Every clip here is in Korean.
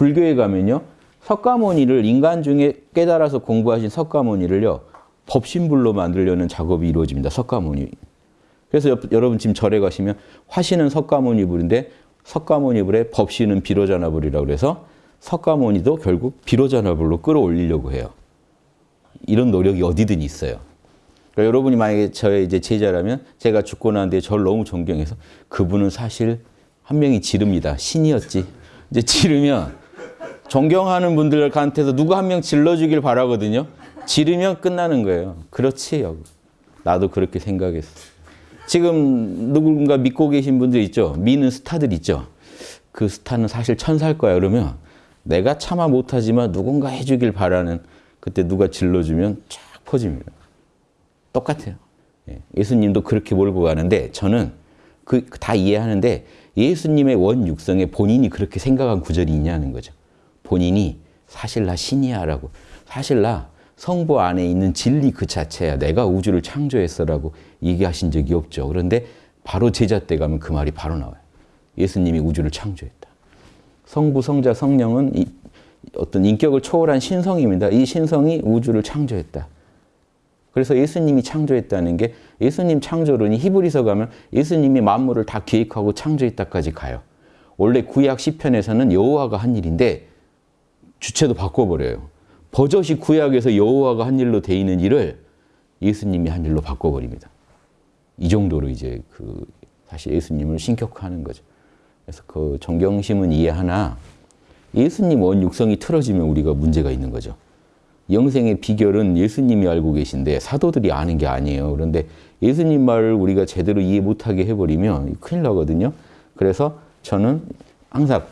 불교에 가면요. 석가모니를 인간 중에 깨달아서 공부하신 석가모니를요. 법신불로 만들려는 작업이 이루어집니다. 석가모니. 그래서 여, 여러분 지금 절에 가시면 화신은 석가모니 불인데 석가모니 불에 법신은 비로자나 불이라고 그래서 석가모니도 결국 비로자나 불로 끌어올리려고 해요. 이런 노력이 어디든 있어요. 그러니까 여러분이 만약에 저의 이제 제자라면 제가 죽고 난 뒤에 저를 너무 존경해서 그분은 사실 한 명이 지릅니다. 신이었지. 이제 지르면 존경하는 분들한테서 누구 한 명 질러주길 바라거든요. 지르면 끝나는 거예요. 그렇지. 요 나도 그렇게 생각했어. 지금 누군가 믿고 계신 분들 있죠. 미는 스타들 있죠. 그 스타는 사실 천사일 거야. 그러면 내가 차마 못하지만 누군가 해주길 바라는 그때 누가 질러주면 쫙 퍼집니다. 똑같아요. 예. 예수님도 그렇게 몰고 가는데 저는 그 다 이해하는데 예수님의 원육성에 본인이 그렇게 생각한 구절이 있냐는 거죠. 본인이 사실 나 신이야 라고 사실 나 성부 안에 있는 진리 그 자체야. 내가 우주를 창조했어 라고 얘기하신 적이 없죠. 그런데 바로 제자 때 가면 그 말이 바로 나와요. 예수님이 우주를 창조했다. 성부, 성자, 성령은 어떤 인격을 초월한 신성입니다. 이 신성이 우주를 창조했다. 그래서 예수님이 창조했다는 게 예수님 창조론이 히브리서 가면 예수님이 만물을 다 기획하고 창조했다까지 가요. 원래 구약 시편에서는 여호와가 한 일인데 주체도 바꿔버려요. 버젓이 구약에서 여호와가 한 일로 돼 있는 일을 예수님이 한 일로 바꿔버립니다. 이 정도로 이제 그 사실 예수님을 신격화하는 거죠. 그래서 그 정경심은 이해하나 예수님 원 육성이 틀어지면 우리가 문제가 있는 거죠. 영생의 비결은 예수님이 알고 계신데 사도들이 아는 게 아니에요. 그런데 예수님 말을 우리가 제대로 이해 못하게 해버리면 큰일 나거든요. 그래서 저는 항상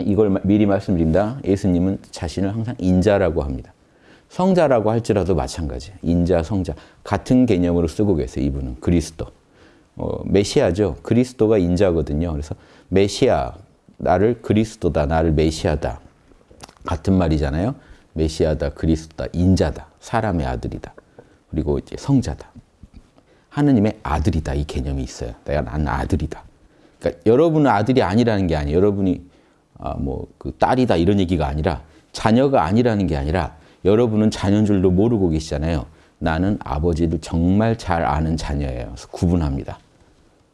이걸 미리 말씀드립니다. 예수님은 자신을 항상 인자라고 합니다. 성자라고 할지라도 마찬가지. 인자, 성자. 같은 개념으로 쓰고 계세요. 이분은. 그리스도. 어, 메시아죠. 그리스도가 인자거든요. 그래서 메시아, 나를 그리스도다. 나를 메시아다. 같은 말이잖아요. 메시아다, 그리스도다, 인자다, 사람의 아들이다. 그리고 이제 성자다. 하느님의 아들이다. 이 개념이 있어요. 내가 난 아들이다. 그러니까 여러분은 아들이 아니라는 게 아니에요. 여러분이 아, 뭐 그 딸이다 이런 얘기가 아니라 자녀가 아니라는 게 아니라 여러분은 자녀인 줄도 모르고 계시잖아요. 나는 아버지를 정말 잘 아는 자녀예요. 그래서 구분합니다.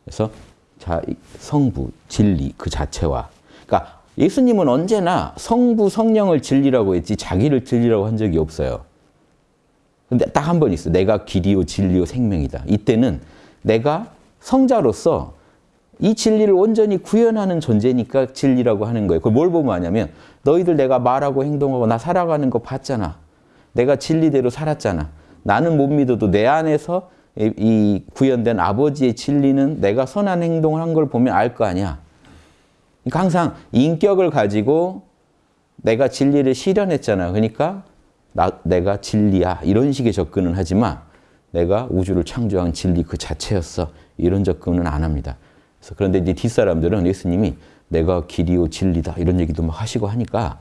그래서 자, 성부, 진리 그 자체와 그러니까 예수님은 언제나 성부, 성령을 진리라고 했지 자기를 진리라고 한 적이 없어요. 근데 딱 한 번 있어. 내가 길이요 진리요 생명이다. 이때는 내가 성자로서 이 진리를 온전히 구현하는 존재니까 진리라고 하는 거예요. 그걸 뭘 보면 아냐면 너희들 내가 말하고 행동하고 나 살아가는 거 봤잖아. 내가 진리대로 살았잖아. 나는 못 믿어도 내 안에서 이 구현된 아버지의 진리는 내가 선한 행동을 한 걸 보면 알 거 아니야. 그러니까 항상 인격을 가지고 내가 진리를 실현했잖아. 그러니까 나, 내가 진리야. 이런 식의 접근은 하지만 내가 우주를 창조한 진리 그 자체였어. 이런 접근은 안 합니다. 그래서 그런데 이제 뒷사람들은 예수님이 내가 길이요 진리다 이런 얘기도 막 하시고 하니까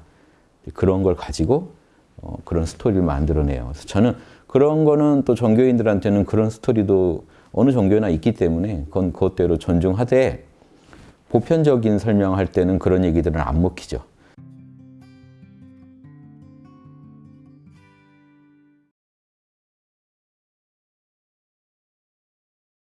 그런 걸 가지고 어, 그런 스토리를 만들어내요. 그래서 저는 그런 거는 또 종교인들한테는 그런 스토리도 어느 종교나 있기 때문에 그건 그것대로 존중하되 보편적인 설명할 때는 그런 얘기들은 안 먹히죠.